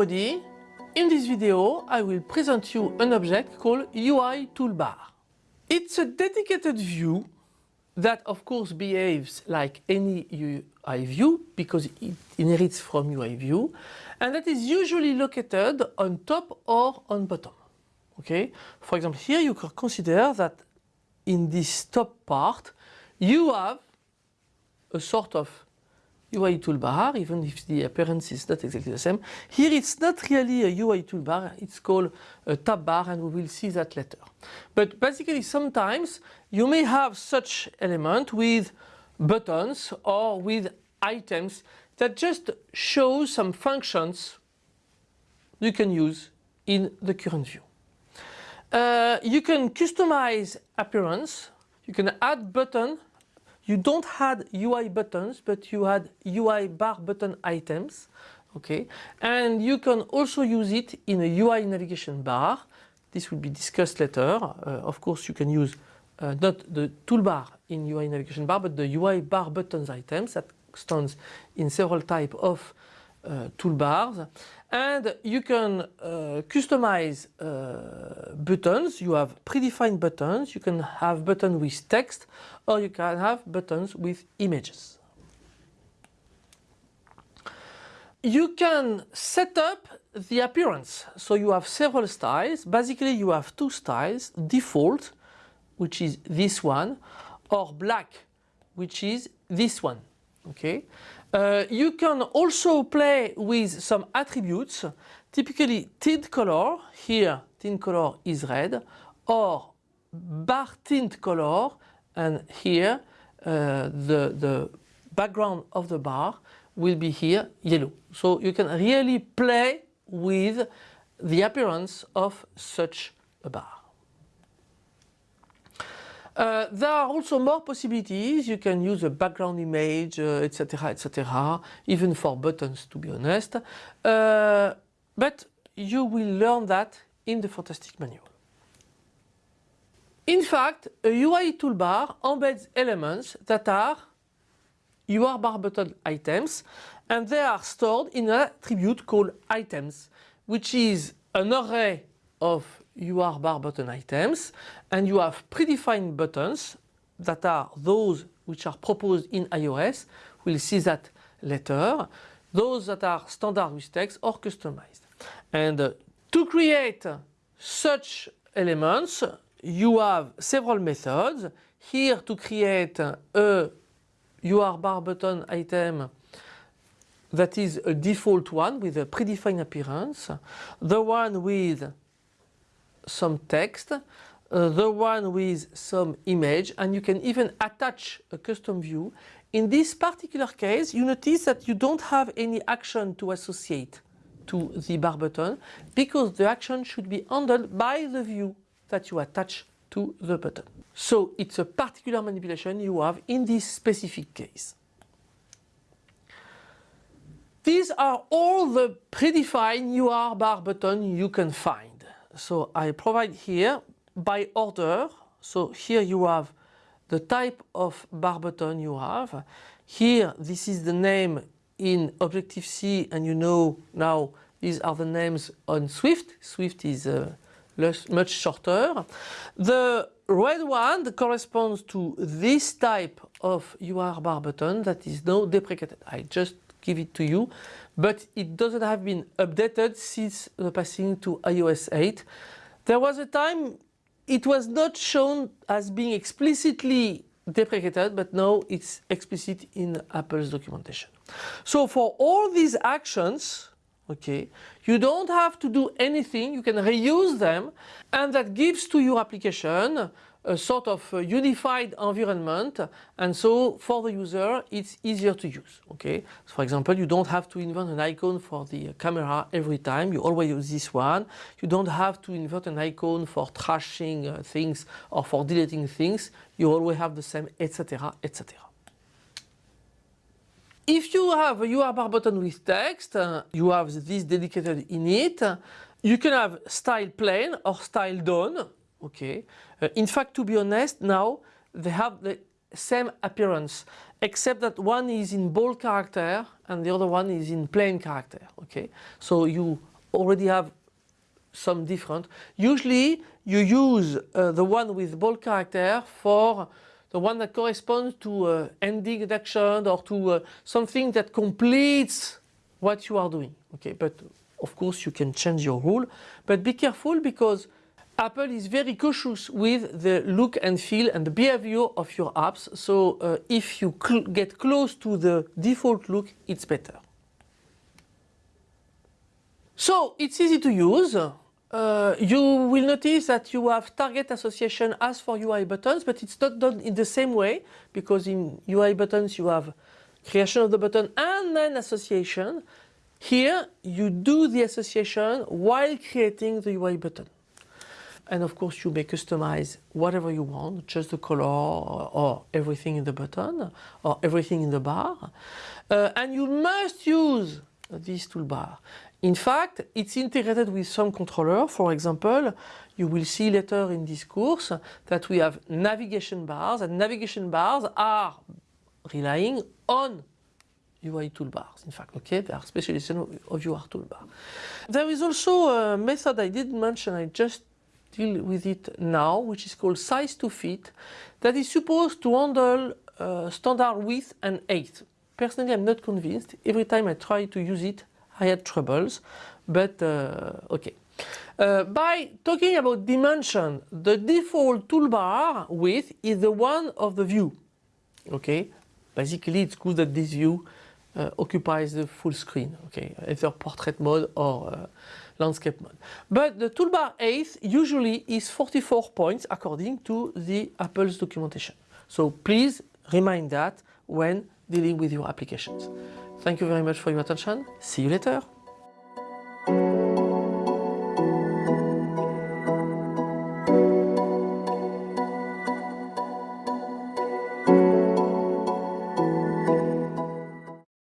everybody. In this video I will present you an object called UI toolbar. It's a dedicated view that of course behaves like any UI view because it inherits from UI view and that is usually located on top or on bottom. Okay? For example here you could consider that in this top part you have a sort of UI toolbar, even if the appearance is not exactly the same. Here it's not really a UI toolbar, it's called a tab bar and we will see that later. But basically sometimes you may have such element with buttons or with items that just show some functions you can use in the current view. Uh, you can customize appearance, you can add button you don't add UI buttons, but you had UI bar button items. Okay, and you can also use it in a UI navigation bar. This will be discussed later. Uh, of course, you can use uh, not the toolbar in UI navigation bar, but the UI bar buttons items that stands in several type of toolbars and you can uh, customize uh, buttons. You have predefined buttons. You can have buttons with text or you can have buttons with images. You can set up the appearance. So you have several styles. Basically you have two styles, default, which is this one, or black, which is this one. Okay. Uh, you can also play with some attributes, typically tint color, here tint color is red, or bar tint color, and here uh, the, the background of the bar will be here yellow. So you can really play with the appearance of such a bar. Uh, there are also more possibilities. You can use a background image, etc., uh, etc., even for buttons, to be honest. Uh, but you will learn that in the Fantastic Manual. In fact, a UI toolbar embeds elements that are UI bar button items and they are stored in an attribute called items, which is an array of UI bar button items and you have predefined buttons that are those which are proposed in iOS. We'll see that later. Those that are standard with text or customized. And uh, to create such elements you have several methods. Here to create a UI bar button item that is a default one with a predefined appearance. The one with some text, uh, the one with some image and you can even attach a custom view. In this particular case you notice that you don't have any action to associate to the bar button because the action should be handled by the view that you attach to the button. So it's a particular manipulation you have in this specific case. These are all the predefined UI bar button you can find so I provide here by order. So here you have the type of bar button you have. Here this is the name in Objective-C and you know now these are the names on Swift. Swift is uh, less, much shorter. The red one corresponds to this type of UI bar button that is now deprecated. I just give it to you but it doesn't have been updated since the passing to iOS 8. There was a time it was not shown as being explicitly deprecated but now it's explicit in Apple's documentation. So for all these actions okay you don't have to do anything you can reuse them and that gives to your application a sort of unified environment and so for the user it's easier to use okay? So for example you don't have to invent an icon for the camera every time. You always use this one. You don't have to invent an icon for trashing uh, things or for deleting things. You always have the same etc etc if you have a URL button with text uh, you have this dedicated in it you can have style plain or style done okay uh, in fact to be honest now they have the same appearance except that one is in bold character and the other one is in plain character okay so you already have some different. Usually you use uh, the one with bold character for the one that corresponds to uh, ending an action or to uh, something that completes what you are doing. Okay, but of course you can change your rule, but be careful because Apple is very cautious with the look and feel and the behavior of your apps. So uh, if you cl get close to the default look, it's better. So it's easy to use. Uh, you will notice that you have target association as for UI buttons, but it's not done in the same way because in UI buttons you have creation of the button and then association. Here you do the association while creating the UI button. And of course you may customize whatever you want, just the color or, everything in the button or everything in the bar. Uh, and you must use this toolbar. In fact, it's integrated with some controller. For example, you will see later in this course that we have navigation bars and navigation bars are relying on UI toolbars. In fact, okay, they are specialization of UI toolbar. There is also a method I didn't mention, I just deal with it now, which is called size to fit, that is supposed to handle uh, standard width and height. Personally, I'm not convinced. Every time I try to use it, I had troubles, but uh, okay. Uh, by talking about dimension, the default toolbar width is the one of the view. Okay, basically it's good that this view uh, occupies the full screen. Okay, either portrait mode or uh, landscape mode. But the toolbar height usually is 44 points according to the Apple's documentation. So please remind that when dealing with your applications. Thank you very much for your attention. See you later.